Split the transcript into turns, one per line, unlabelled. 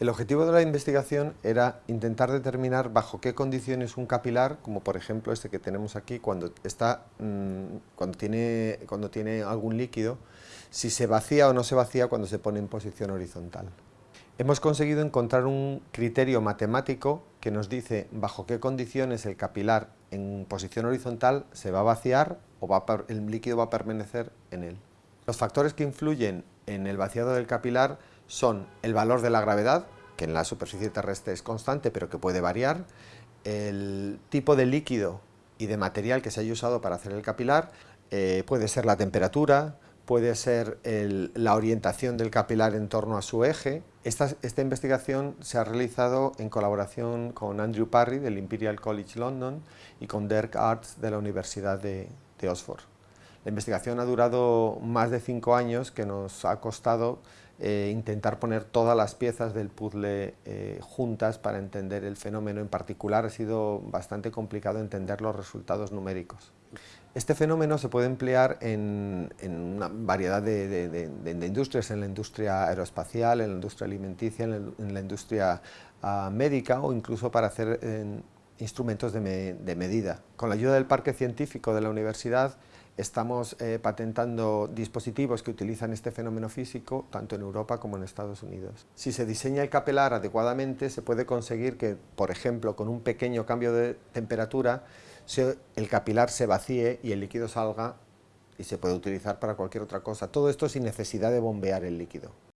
El objetivo de la investigación era intentar determinar bajo qué condiciones un capilar, como por ejemplo este que tenemos aquí, cuando, está, mm, cuando, tiene, algún líquido, si se vacía o no se vacía cuando se pone en posición horizontal. Hemos conseguido encontrar un criterio matemático que nos dice bajo qué condiciones el capilar en posición horizontal se va a vaciar o el líquido va a permanecer en él. Los factores que influyen en el vaciado del capilar son el valor de la gravedad, que en la superficie terrestre es constante pero que puede variar, el tipo de líquido y de material que se haya usado para hacer el capilar, eh, puede ser la temperatura, puede ser la orientación del capilar en torno a su eje. Esta, esta, investigación se ha realizado en colaboración con Andrew Parry del Imperial College London y con Dirk Arts de la Universidad de, de Oxford. La investigación ha durado más de cinco años que nos ha costado eh, intentar poner todas las piezas del puzzle eh, juntas para entender el fenómeno. En particular ha sido bastante complicado entender los resultados numéricos. Este fenómeno se puede emplear en, una variedad de, industrias, en la industria aeroespacial, en la industria alimenticia, en la, industria ah, médica o incluso para hacer instrumentos de medida. Con la ayuda del parque científico de la universidad Estamos eh, patentando dispositivos que utilizan este fenómeno físico tanto en Europa como en Estados Unidos. Si se diseña el capilar adecuadamente, se puede conseguir que, por ejemplo, con un pequeño cambio de temperatura, el capilar se vacíe y el líquido salga y se puede utilizar para cualquier otra cosa. Todo esto sin necesidad de bombear el líquido.